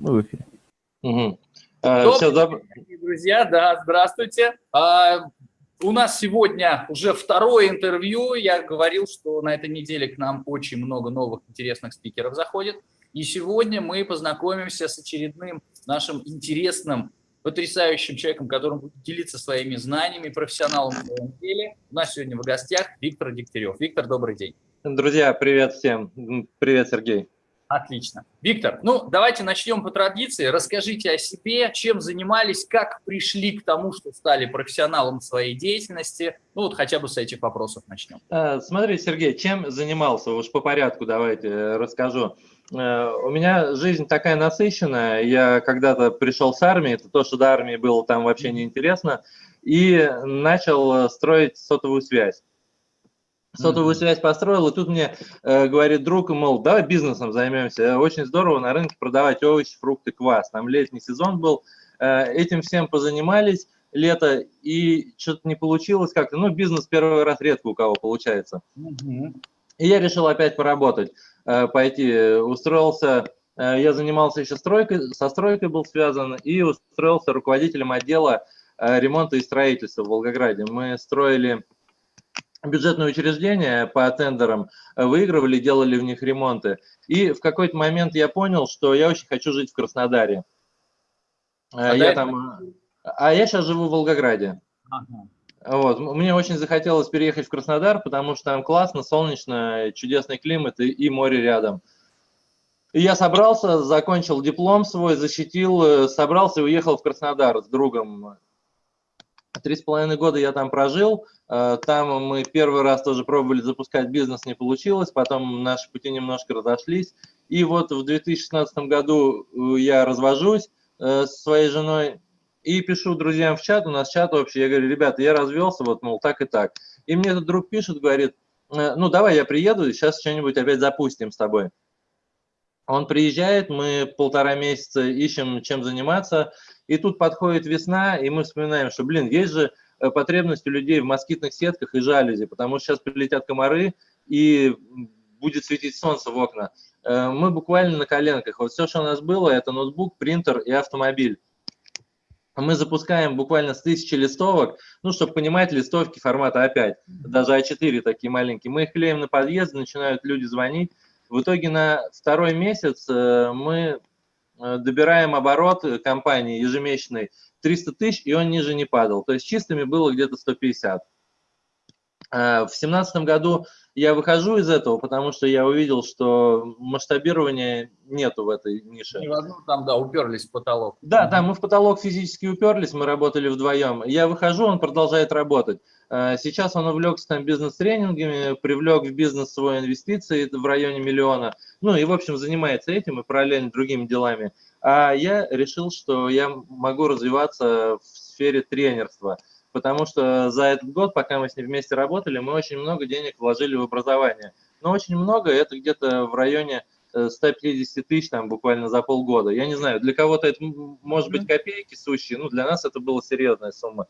Мы в эфире. Угу. А, все, доб... друзья, да, здравствуйте. А, у нас сегодня уже второе интервью. Я говорил, что на этой неделе к нам очень много новых интересных спикеров заходит. И сегодня мы познакомимся с очередным нашим интересным, потрясающим человеком, который будет делиться своими знаниями, профессионалом в своем деле. У нас сегодня в гостях Виктор Дегтярев. Виктор, добрый день. Друзья, привет всем. Привет, Сергей. Отлично. Виктор, ну давайте начнем по традиции. Расскажите о себе, чем занимались, как пришли к тому, что стали профессионалом своей деятельности. Ну вот хотя бы с этих вопросов начнем. Э, смотри, Сергей, чем занимался? Уж по порядку давайте э, расскажу. Э, у меня жизнь такая насыщенная. Я когда-то пришел с армии, это то, что до армии было там вообще неинтересно, и начал строить сотовую связь сотовую связь построил, и тут мне э, говорит друг, мол, давай бизнесом займемся. Очень здорово на рынке продавать овощи, фрукты, квас. Там летний сезон был, э, этим всем позанимались лето, и что-то не получилось как-то. Ну, бизнес первый раз редко у кого получается. И я решил опять поработать, э, пойти. Устроился, э, я занимался еще стройкой, со стройкой был связан, и устроился руководителем отдела э, ремонта и строительства в Волгограде. Мы строили бюджетные учреждения по тендерам э, выигрывали, делали в них ремонты. И в какой-то момент я понял, что я очень хочу жить в Краснодаре. Э, а я там, э, а я сейчас живу в Волгограде. Ага. Вот. Мне очень захотелось переехать в Краснодар, потому что там классно, солнечно, чудесный климат и, и море рядом. И я собрался, закончил диплом свой, защитил, собрался и уехал в Краснодар с другом. Три с половиной года я там прожил, Э, там мы первый раз тоже пробовали запускать бизнес, не получилось, потом наши пути немножко разошлись. И вот в 2016 году э, я развожусь э, с своей женой и пишу друзьям в чат, у нас чат общий, я говорю, ребята, я развелся, вот, мол, так и так. И мне этот друг пишет, говорит, ну, давай я приеду, сейчас что-нибудь опять запустим с тобой. Он приезжает, мы полтора месяца ищем, чем заниматься, и тут подходит весна, и мы вспоминаем, что, блин, есть же Э, потребность у людей в москитных сетках и жалюзи, потому что сейчас прилетят комары и будет светить солнце в окна. Э, мы буквально на коленках. Вот все, что у нас было, это ноутбук, принтер и автомобиль. Мы запускаем буквально с тысячи листовок, ну, чтобы понимать, листовки формата А5, даже А4 такие маленькие. Мы их клеим на подъезд, начинают люди звонить. В итоге на второй месяц э, мы добираем оборот компании ежемесячный 300 тысяч, и он ниже не падал. То есть чистыми было где-то 150. Э, в 2017 году я выхожу из этого, потому что я увидел, что масштабирования нету в этой нише. И в одну там, да, уперлись в потолок. Да, да, мы в потолок физически уперлись, мы работали вдвоем. Я выхожу, он продолжает работать. Э, сейчас он увлекся там бизнес-тренингами, привлек в бизнес свои инвестиции в районе миллиона. Ну и, в общем, занимается этим и параллельно другими делами. А я решил, что я могу развиваться в сфере тренерства, потому что за этот год, пока мы с ним вместе работали, мы очень много денег вложили в образование. Но очень много, это где-то в районе 150 э, тысяч там буквально за полгода. Я не знаю, для кого-то это может быть копейки сущие, ну для нас это была серьезная сумма.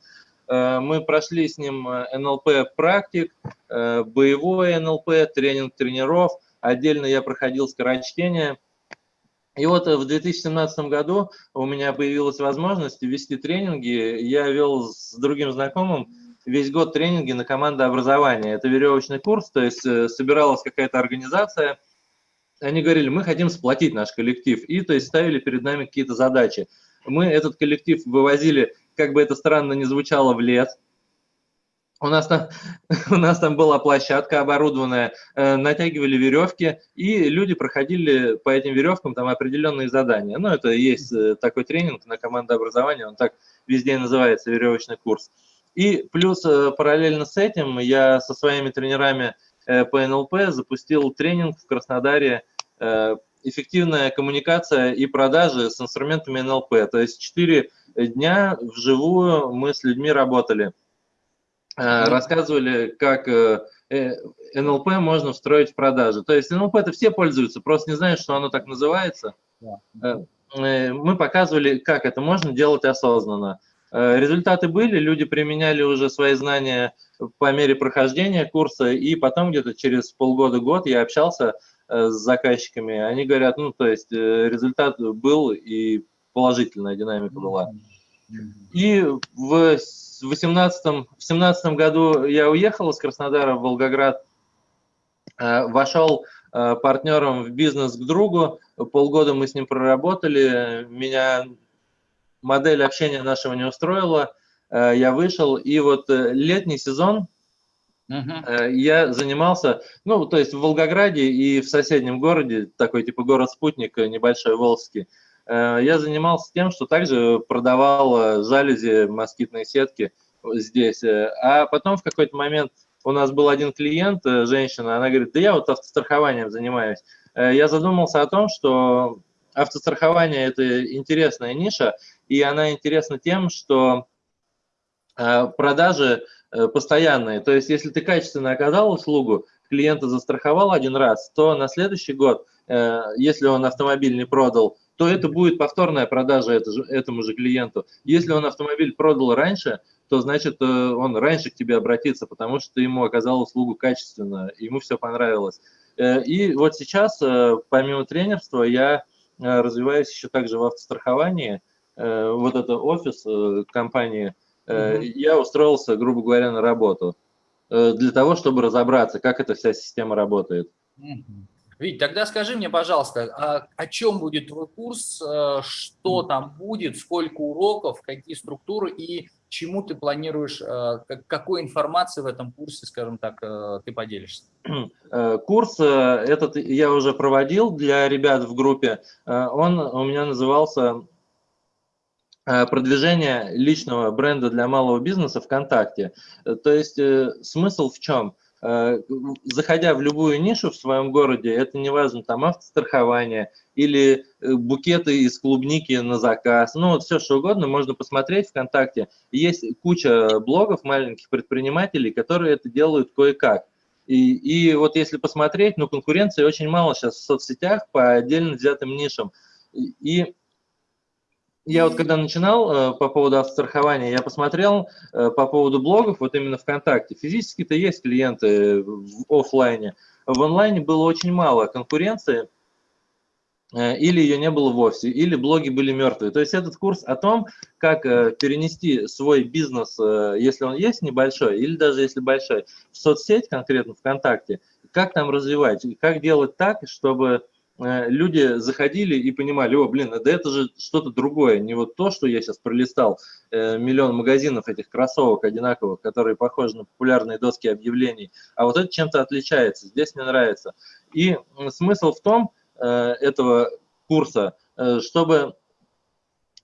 Э, мы прошли с ним э, НЛП практик, боевой НЛП, тренинг тренеров. Отдельно я проходил скорочтение – и вот э, в 2017 году у меня появилась возможность вести тренинги. Я вел с другим знакомым весь год тренинги на командообразование. Это веревочный курс, то есть э, собиралась какая-то организация, они говорили, мы хотим сплотить наш коллектив, и то есть ставили перед нами какие-то задачи. Мы этот коллектив вывозили, как бы это странно ни звучало, в лес, у нас там, у нас там была площадка оборудованная, э, натягивали веревки, и люди проходили по этим веревкам там определенные задания. Ну, это есть э, такой тренинг на командообразование, он так везде называется, веревочный курс. И плюс э, параллельно с этим я со своими тренерами по НЛП запустил тренинг в Краснодаре «Эффективная коммуникация и продажи с инструментами НЛП». То есть 4 дня вживую мы с людьми работали – Э, рассказывали, как э, э, НЛП можно встроить в продажи. То есть НЛП это все пользуются, просто не знают, что оно так называется. Мы показывали, как это можно делать осознанно. Результаты были, люди применяли уже свои знания по мере прохождения курса, и потом где-то через полгода-год я общался с заказчиками, они говорят, ну, то есть результат был и положительная динамика была. И в 18 в 17 году я уехал из Краснодара в Волгоград, вошел партнером в бизнес к другу, полгода мы с ним проработали, меня модель общения нашего не устроила, Э, я вышел, и вот э, летний сезон uh-huh. я занимался, ну, то есть в Волгограде и в соседнем городе, такой типа город-спутник, небольшой Волжский, я занимался тем, что также продавал жалюзи, москитные сетки здесь. А потом в какой-то момент у нас был один клиент, женщина, она говорит, да я вот автострахованием занимаюсь. Я задумался о том, что автострахование – это интересная ниша, и она интересна тем, что Э, продажи э, постоянные. То есть, если ты качественно оказал услугу, клиента застраховал один раз, то на следующий год, э, если он автомобиль не продал, то это будет повторная продажа этому же клиенту. Если он автомобиль продал раньше, то значит он раньше к тебе обратится, потому что ты ему оказал услугу качественно, ему все понравилось. И вот сейчас, помимо тренерства, я развиваюсь еще также в автостраховании. Вот это офис компании – угу. я устроился, грубо говоря, на работу э, для того, чтобы разобраться, как эта вся система работает. Вить, тогда скажи мне, пожалуйста, а о чем будет твой курс, э, что там будет, сколько уроков, какие структуры и чему ты планируешь, какой информации в этом курсе, скажем так, ты поделишься? Курс этот я уже проводил для ребят в группе. Он у меня назывался Э, продвижение личного бренда для малого бизнеса ВКонтакте. Э, то есть э, смысл в чем? Заходя в любую нишу в своем городе, это не важно, там автострахование или букеты из клубники на заказ, ну вот все что угодно, можно посмотреть ВКонтакте. Есть куча блогов маленьких предпринимателей, которые это делают кое-как. И, и вот если посмотреть, ну конкуренции очень мало сейчас в соцсетях по отдельно взятым нишам. И я вот когда начинал э, по поводу автострахования, я посмотрел э, по поводу блогов, вот именно ВКонтакте. Физически-то есть клиенты в офлайне. В онлайне было очень мало конкуренции, э, или ее не было вовсе, или блоги были мертвые. То есть этот курс о том, как э, перенести свой бизнес, э, если он есть небольшой, или даже если большой, в соцсеть, конкретно ВКонтакте, как там развивать, как делать так, чтобы Э, люди заходили и понимали, о, блин, да это же что-то другое, не вот то, что я сейчас пролистал, э, миллион магазинов этих кроссовок одинаковых, которые похожи на популярные доски объявлений, а вот это чем-то отличается, здесь мне нравится. И смысл в том э, этого курса, чтобы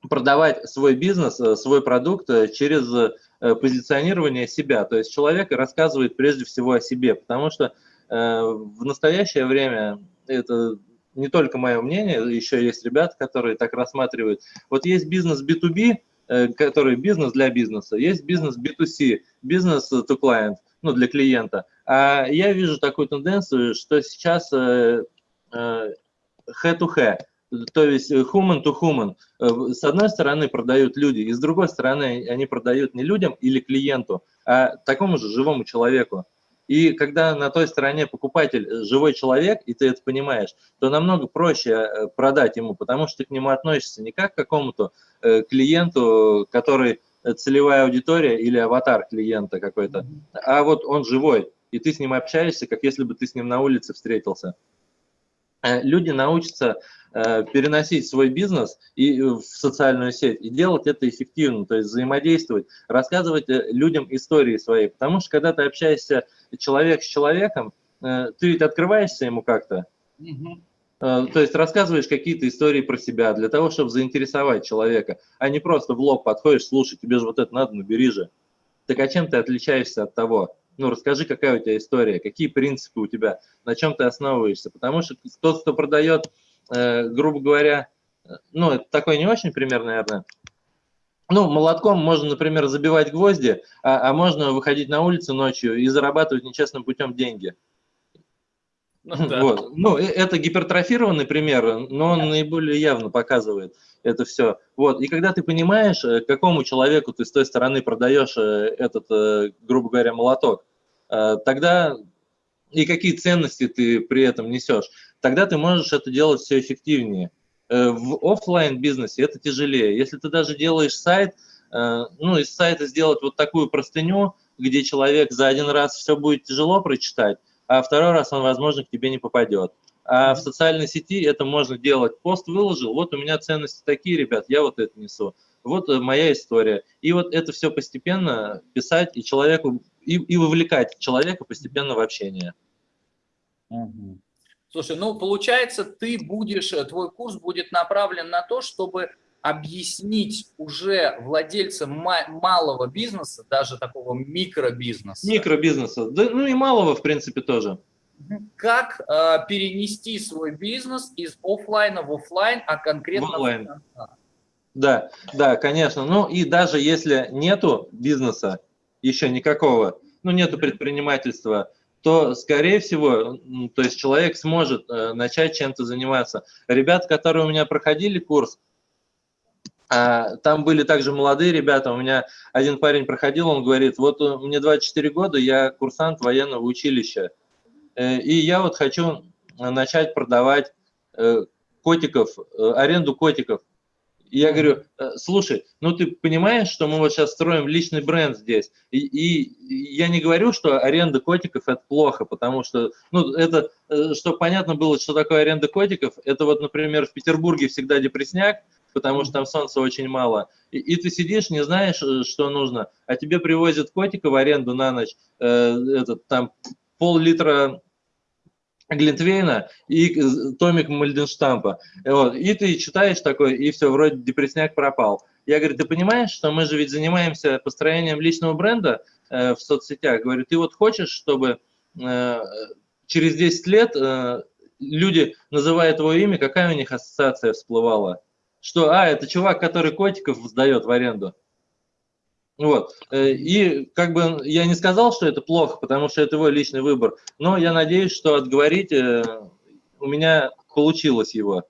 продавать свой бизнес, свой продукт через позиционирование себя. То есть человек рассказывает прежде всего о себе, потому что в настоящее время это не только мое мнение, еще есть ребята, которые так рассматривают. Вот есть бизнес B2B, э, который бизнес для бизнеса, есть бизнес B2C, бизнес to client, ну, для клиента. А я вижу такую тенденцию, что сейчас head to head, то есть human to human. Э, с одной стороны продают люди, и с другой стороны они продают не людям или клиенту, а такому же живому человеку. И когда на той стороне покупатель э, живой человек, и ты это понимаешь, то намного проще э, продать ему, потому что ты к нему относишься не как к какому-то э, клиенту, который целевая аудитория или аватар клиента какой-то, а вот он живой, и ты с ним общаешься, как если бы ты с ним на улице встретился. Люди научатся переносить свой бизнес и в социальную сеть и делать это эффективно, то есть взаимодействовать, рассказывать э, людям истории свои. Потому что когда ты общаешься человек с человеком, э, ты ведь открываешься ему как-то, угу. то есть рассказываешь какие-то истории про себя для того, чтобы заинтересовать человека, а не просто в лоб подходишь, слушай, тебе же вот это надо, набери же. Так а чем ты отличаешься от того? Ну, расскажи, какая у тебя история, какие принципы у тебя, на чем ты основываешься. Потому что тот, кто продает Э, грубо говоря, ну, это такой не очень пример, наверное. Ну, молотком можно, например, забивать гвозди, а, а можно выходить на улицу ночью и зарабатывать нечестным путем деньги. Ну, да. вот. ну, э, это гипертрофированный пример, но он наиболее явно показывает это все. Вот. И когда ты понимаешь, э, какому человеку ты с той стороны продаешь этот, грубо говоря, молоток, тогда и какие ценности ты при этом несешь. Тогда ты можешь это делать все эффективнее. Э, в офлайн бизнесе это тяжелее. Если ты даже делаешь сайт, э, ну, из сайта сделать вот такую простыню, где человек за один раз все будет тяжело прочитать, а второй раз он, возможно, к тебе не попадет. А в социальной сети это можно делать. Пост выложил, вот у меня ценности такие, ребят, я вот это несу. Вот э, моя история. И вот это все постепенно писать и человеку, и, и вовлекать человека постепенно в общение. Угу. Слушай, ну получается, ты будешь, э, твой курс будет направлен на то, чтобы объяснить уже владельцам малого бизнеса, даже такого микробизнеса. Микробизнеса, да, ну и малого, в принципе, тоже. Как э, перенести свой бизнес из офлайна в офлайн, а конкретно в онлайн. Да, да, конечно. Ну и даже если нету бизнеса еще никакого, ну нету предпринимательства, то, скорее всего, то есть человек сможет э, начать чем-то заниматься. Ребята, которые у меня проходили курс, э, там были также молодые ребята. У меня один парень проходил, он говорит, вот мне 24 года, я курсант военного училища. Э, и я вот хочу начать продавать э, котиков, э, аренду котиков. И я говорю, слушай, ну ты понимаешь, что мы вот сейчас строим личный бренд здесь, и, и я не говорю, что аренда котиков это плохо, потому что, ну это, чтобы понятно было, что такое аренда котиков, это вот, например, в Петербурге всегда депресняк, потому что там солнца очень мало, и, и ты сидишь, не знаешь, что нужно, а тебе привозят котика в аренду на ночь, э, этот, там пол-литра Глинтвейна и томик Мальденштампа. Вот. И ты читаешь такой, и все, вроде депресняк пропал. Я говорю, ты понимаешь, что мы же ведь занимаемся построением личного бренда э, в соцсетях? Говорю, ты вот хочешь, чтобы э, через 10 лет э, люди, называя твое имя, какая у них ассоциация всплывала? Что, а, это чувак, который котиков сдает в аренду. Вот. Э, и как бы я не сказал, что это плохо, потому что это его личный выбор, но я надеюсь, что отговорить э, у меня получилось его.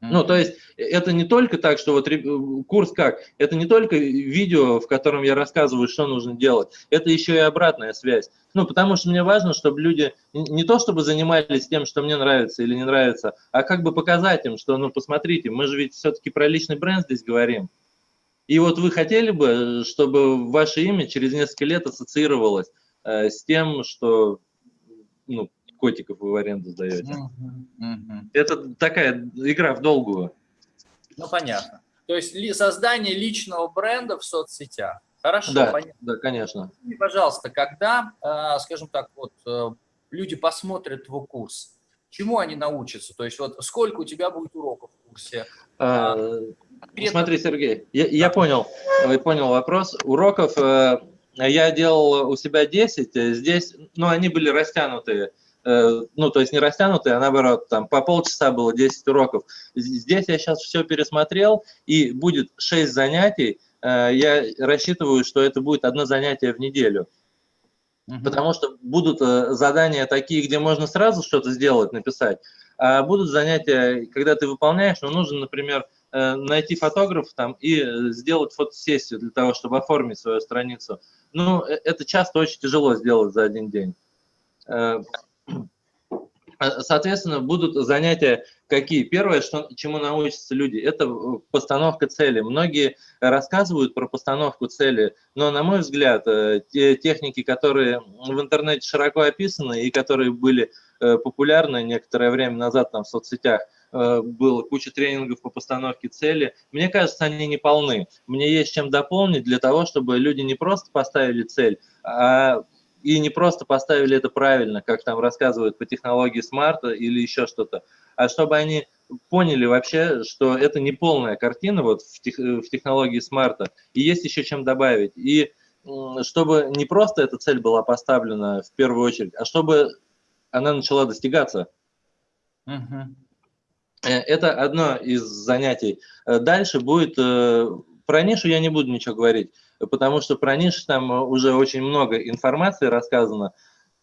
Ну, то есть это не только так, что вот курс как, это не только видео, в котором я рассказываю, что нужно делать, это еще и обратная связь. Ну, потому что мне важно, чтобы люди не то чтобы занимались тем, что мне нравится или не нравится, а как бы показать им, что, ну, посмотрите, мы же ведь все-таки про личный бренд здесь говорим. И вот вы хотели бы, чтобы ваше имя через несколько лет ассоциировалось э, с тем, что ну, котиков вы в аренду сдаете. Uh -huh, Это такая игра в долгую. Ну, понятно. То есть ли, создание личного бренда в соцсетях. Хорошо, да, понятно. Да, конечно. И, пожалуйста, когда, э, скажем так, вот э, люди посмотрят твой курс, чему они научатся? То есть вот сколько у тебя будет уроков в курсе? А, Конкретно... Смотри, Сергей, я, я понял, я понял вопрос. Уроков э, я делал у себя 10, э, здесь, ну, они были растянутые, э, ну, то есть не растянутые, а наоборот, там по полчаса было 10 уроков. Здесь я сейчас все пересмотрел, и будет 6 занятий, э, я рассчитываю, что это будет одно занятие в неделю. Потому что будут э, задания такие, где можно сразу что-то сделать, написать, а будут занятия, когда ты выполняешь, но нужно, например, Э, найти фотографа там и э, сделать фотосессию для того, чтобы оформить свою страницу. Ну, э, это часто очень тяжело сделать за один день. Соответственно, будут занятия какие? Первое, что, чему научатся люди, это постановка цели. Многие рассказывают про постановку цели, но, на мой взгляд, те техники, которые в интернете широко описаны и которые были популярны некоторое время назад там, в соцсетях, Э, было куча тренингов по постановке цели. Мне кажется, они не полны. Мне есть чем дополнить для того, чтобы люди не просто поставили цель, а и не просто поставили это правильно, как там рассказывают по технологии смарта или еще что-то, а чтобы они поняли вообще, что это не полная картина вот в, тех, в технологии смарта, и есть еще чем добавить. И чтобы не просто эта цель была поставлена в первую очередь, а чтобы она начала достигаться. Uh-huh. Э, это одно из занятий. Э, дальше будет, э, про нишу я не буду ничего говорить, потому что про нишу там уже очень много информации рассказано.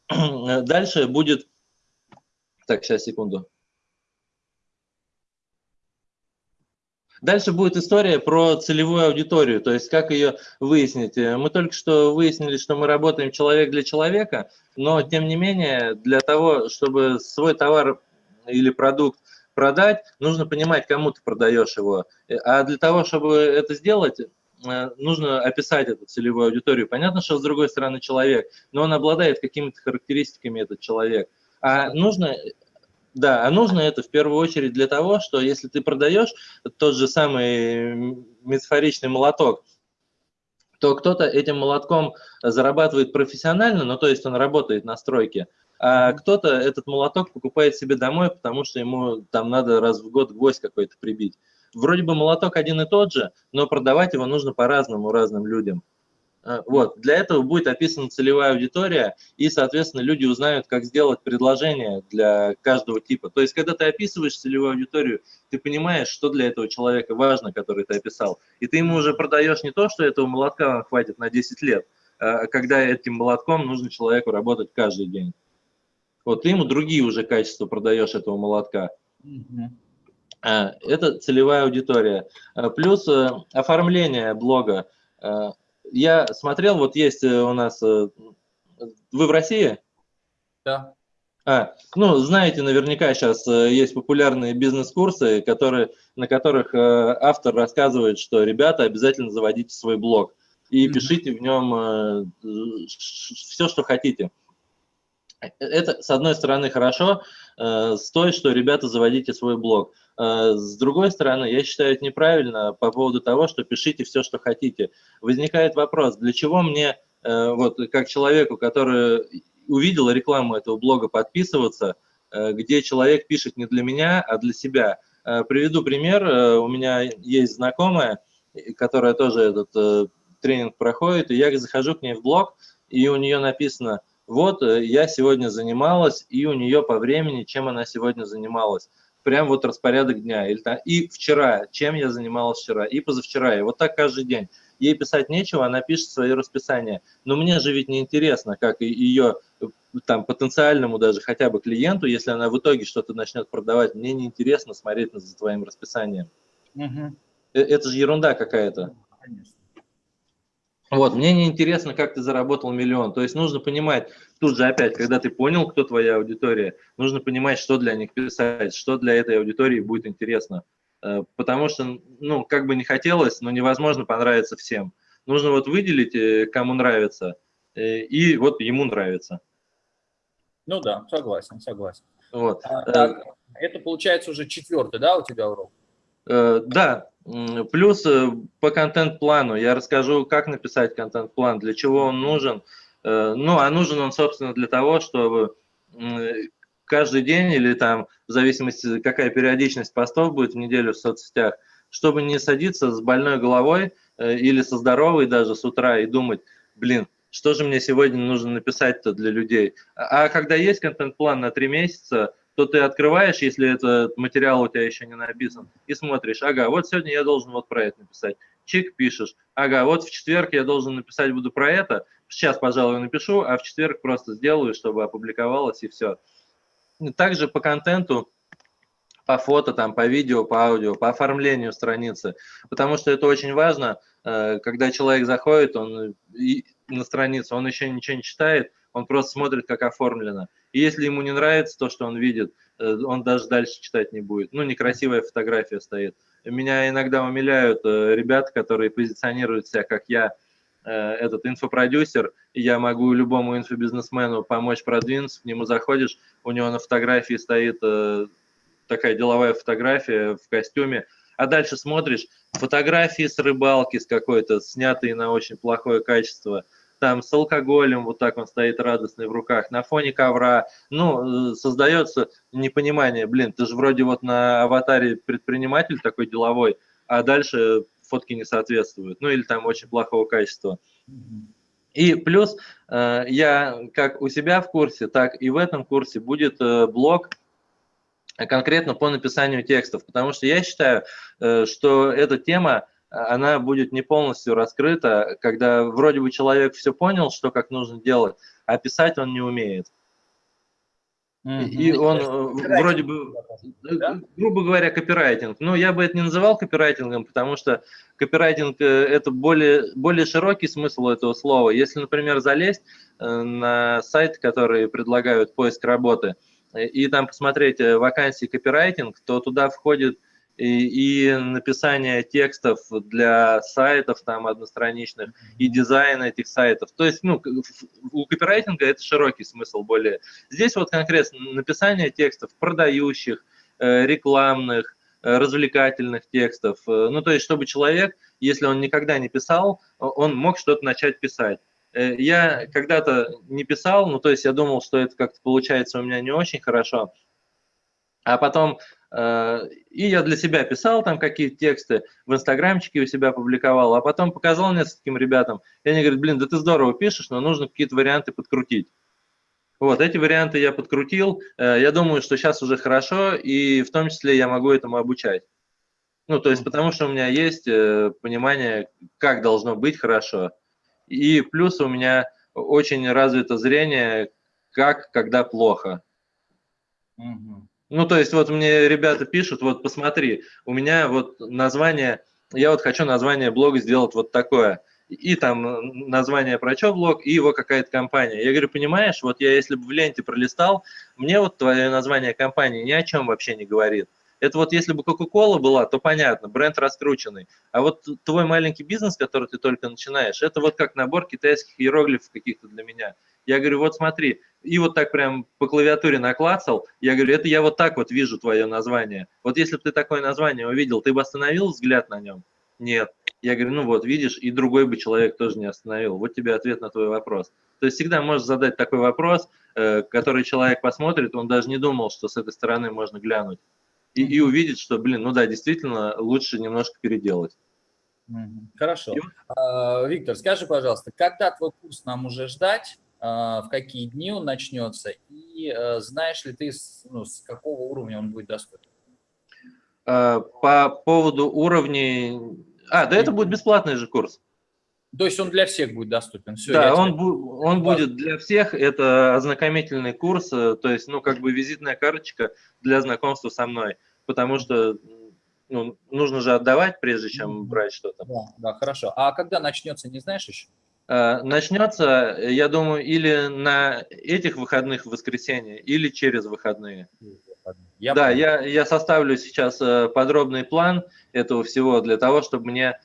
Дальше будет, так, сейчас, секунду. Дальше будет история про целевую аудиторию, то есть как ее выяснить. Мы только что выяснили, что мы работаем человек для человека, но тем не менее для того, чтобы свой товар или продукт продать, нужно понимать, кому ты продаешь его. А для того, чтобы это сделать, э, нужно описать эту целевую аудиторию. Понятно, что с другой стороны человек, но он обладает какими-то характеристиками, этот человек. А нужно да, а нужно это в первую очередь для того, что если ты продаешь тот же самый метафоричный молоток, то кто-то этим молотком зарабатывает профессионально, ну то есть он работает на стройке, а кто-то этот молоток покупает себе домой, потому что ему там надо раз в год гвоздь какой-то прибить. Вроде бы молоток один и тот же, но продавать его нужно по-разному разным людям. Э, вот. Для этого будет описана целевая аудитория, и, соответственно, люди узнают, как сделать предложение для каждого типа. То есть, когда ты описываешь целевую аудиторию, ты понимаешь, что для этого человека важно, который ты описал. И ты ему уже продаешь не то, что этого молотка хватит на 10 лет, а когда этим молотком нужно человеку работать каждый день. Вот ты ему другие уже качества продаешь этого молотка. Это целевая аудитория. А, плюс э, оформление блога я смотрел, вот есть э, у нас... Э, вы в России? Да. А, ну, знаете, наверняка сейчас есть популярные бизнес-курсы, которые, на которых автор рассказывает, что, ребята, обязательно заводите свой блог и mm -hmm. пишите в нем все, что хотите. Это, с одной стороны, хорошо, с той, что, ребята, заводите свой блог. Э, с другой стороны, я считаю это неправильно по поводу того, что пишите все, что хотите. Возникает вопрос, для чего мне, э, вот как человеку, который увидел рекламу этого блога, подписываться, э, где человек пишет не для меня, а для себя. Приведу пример. У меня есть знакомая, которая тоже этот тренинг проходит, и я захожу к ней в блог, и у нее написано, вот я сегодня занималась, и у нее по времени, чем она сегодня занималась прям вот распорядок дня. Или, и вчера, чем я занималась вчера, и позавчера, и вот так каждый день. Ей писать нечего, она пишет свое расписание. Но мне же ведь не интересно, как ее там потенциальному даже хотя бы клиенту, если она в итоге что-то начнет продавать, мне не интересно смотреть за твоим расписанием. Угу. Это же ерунда какая-то. Конечно. Вот, мне не интересно, как ты заработал миллион. То есть нужно понимать, тут же опять, когда ты понял, кто твоя аудитория, нужно понимать, что для них писать, что для этой аудитории будет интересно. Э, потому что, ну, как бы не хотелось, но невозможно понравиться всем. Нужно вот выделить, э, кому нравится, э, и вот ему нравится. Ну да, согласен, согласен. Вот. А, это получается уже четвертый, да, у тебя урок? Да, Плюс э, по контент-плану я расскажу, как написать контент-план, для чего он нужен. Э, ну, а нужен он, собственно, для того, чтобы каждый день или там, в зависимости, какая периодичность постов будет в неделю в соцсетях, чтобы не садиться с больной головой э, или со здоровой даже с утра и думать, блин, что же мне сегодня нужно написать-то для людей. А, а когда есть контент-план на три месяца, то ты открываешь, если этот материал у тебя еще не написан, и смотришь, ага, вот сегодня я должен вот про это написать. Чик пишешь, ага, вот в четверг я должен написать буду про это, сейчас, пожалуй, напишу, а в четверг просто сделаю, чтобы опубликовалось и все. Также по контенту, по фото, там, по видео, по аудио, по оформлению страницы, потому что это очень важно, э, когда человек заходит он на страницу, он еще ничего не читает, он просто смотрит, как оформлено. И если ему не нравится то, что он видит, э, он даже дальше читать не будет. Ну, некрасивая фотография стоит. Меня иногда умиляют э, ребята, которые позиционируют себя, как я, э, этот инфопродюсер, я могу любому инфобизнесмену помочь продвинуться, к нему заходишь, у него на фотографии стоит такая деловая фотография в костюме, а дальше смотришь, фотографии с рыбалки, с какой-то, снятые на очень плохое качество – там с алкоголем, вот так он стоит радостный в руках, на фоне ковра, ну, э, создается непонимание, блин, ты же вроде вот на аватаре предприниматель такой деловой, а дальше фотки не соответствуют, ну, или там очень плохого качества. И плюс э, я как у себя в курсе, так и в этом курсе будет э, блог конкретно по написанию текстов, потому что я считаю, что эта тема она будет не полностью раскрыта, когда вроде бы человек все понял, что как нужно делать, а писать он не умеет. И он э, вроде бы, э, да? грубо говоря, копирайтинг. Но я бы это не называл копирайтингом, потому что копирайтинг э, – это более, более широкий смысл этого слова. Если, например, залезть на сайт, который предлагают поиск работы, и там посмотреть вакансии копирайтинг, то туда входит и, и написание текстов для сайтов там одностраничных, и дизайн этих сайтов. То есть, ну, у копирайтинга это широкий смысл более. Здесь вот конкретно написание текстов продающих, э, рекламных, э, развлекательных текстов. Э, ну, то есть, чтобы человек, если он никогда не писал, он мог что-то начать писать. Я когда-то не писал, ну, то есть я думал, что это как-то получается у меня не очень хорошо, а потом и я для себя писал там какие-то тексты, в инстаграмчике у себя публиковал, а потом показал нескольким ребятам, и они говорят, блин, да ты здорово пишешь, но нужно какие-то варианты подкрутить. Вот, эти варианты я подкрутил, э, я думаю, что сейчас уже хорошо, и в том числе я могу этому обучать. Ну, то есть потому что у меня есть э, понимание, как должно быть хорошо, и плюс у меня очень развито зрение, как, когда плохо. Угу. Ну, то есть вот мне ребята пишут, вот посмотри, у меня вот название, я вот хочу название блога сделать вот такое, и там название про что блог, и его какая-то компания. Я говорю, понимаешь, вот я если бы в ленте пролистал, мне вот твое название компании ни о чем вообще не говорит. Это вот если бы Coca-Cola была, то понятно, бренд раскрученный. А вот твой маленький бизнес, который ты только начинаешь, это вот как набор китайских иероглифов каких-то для меня. Я говорю, вот смотри, и вот так прям по клавиатуре наклацал, я говорю, это я вот так вот вижу твое название. Вот если бы ты такое название увидел, ты бы остановил взгляд на нем? Нет. Я говорю, ну вот, видишь, и другой бы человек тоже не остановил. Вот тебе ответ на твой вопрос. То есть всегда можешь задать такой вопрос, э, который человек посмотрит, он даже не думал, что с этой стороны можно глянуть. И, и увидеть, что, блин, ну да, действительно, лучше немножко переделать. Хорошо. А, Виктор, скажи, пожалуйста, когда твой курс нам уже ждать? А, в какие дни он начнется, и э, знаешь ли ты, ну, с какого уровня он будет доступен? А, по поводу уровней... А, да это будет бесплатный же курс. То есть он для всех будет доступен? Все, да, он, бу он будет для всех, это ознакомительный курс, э, то есть, ну, как бы визитная карточка для знакомства со мной, потому что ну, нужно же отдавать, прежде чем брать что-то. Да, да, хорошо. А когда начнется, не знаешь еще? Э, начнется, я думаю, или на этих выходных в воскресенье, или через выходные. Я да, я, я составлю сейчас э, подробный план этого всего для того, чтобы мне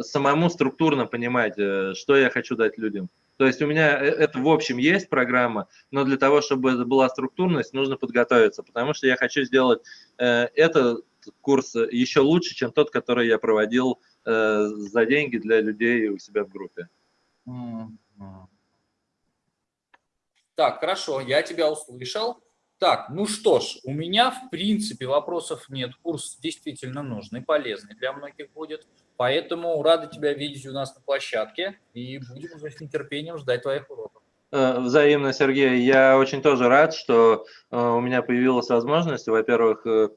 самому структурно понимать, э, что я хочу дать людям. То есть у меня это в общем есть программа, но для того, чтобы это была структурность, нужно подготовиться, потому что я хочу сделать этот курс еще лучше, чем тот, который я проводил за деньги для людей у себя в группе. Так, хорошо, я тебя услышал. Так, ну что ж, у меня в принципе вопросов нет. Курс действительно нужный, полезный для многих будет. Поэтому рады тебя видеть у нас на площадке и будем уже с нетерпением ждать твоих уроков. Э, взаимно, Сергей. Я очень тоже рад, что э, у меня появилась возможность, во-первых, э,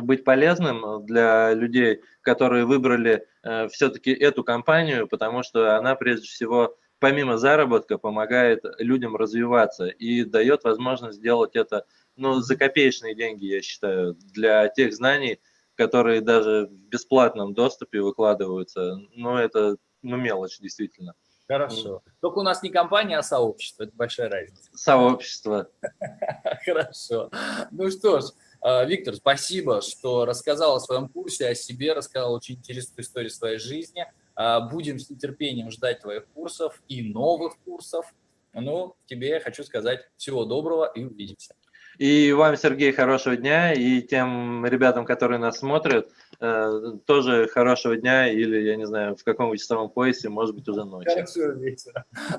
быть полезным для людей, которые выбрали все-таки эту компанию, потому что она прежде всего помимо заработка помогает людям развиваться и дает возможность сделать это ну, за копеечные деньги, я считаю, для тех знаний, которые даже в бесплатном доступе выкладываются. Ну, это ну, мелочь, действительно. Хорошо. Только у нас не компания, а сообщество. Это большая разница. Сообщество. Хорошо. Ну что ж, Виктор, спасибо, что рассказал о своем курсе, о себе, рассказал очень интересную историю своей жизни. А, будем с нетерпением ждать твоих курсов и новых курсов. Ну, тебе я хочу сказать всего доброго и увидимся. И вам, Сергей, хорошего дня, и тем ребятам, которые нас смотрят, э, тоже хорошего дня, или, я не знаю, в каком часовом поясе, может быть, уже ночью. Хорошо.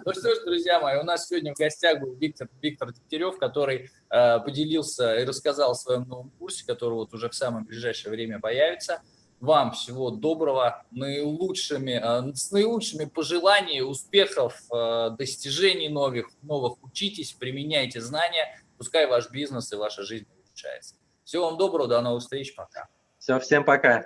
Ну что ж, друзья мои, у нас сегодня в гостях был Виктор, Виктор Дегтярев, который э, поделился и рассказал о своем новом курсе, который вот уже в самое ближайшее время появится. Вам всего доброго, наилучшими, э, с наилучшими пожеланиями, успехов, э, достижений новых, новых. Учитесь, применяйте знания, пускай ваш бизнес и ваша жизнь улучшается. Всего вам доброго, до новых встреч, пока. Все, всем пока.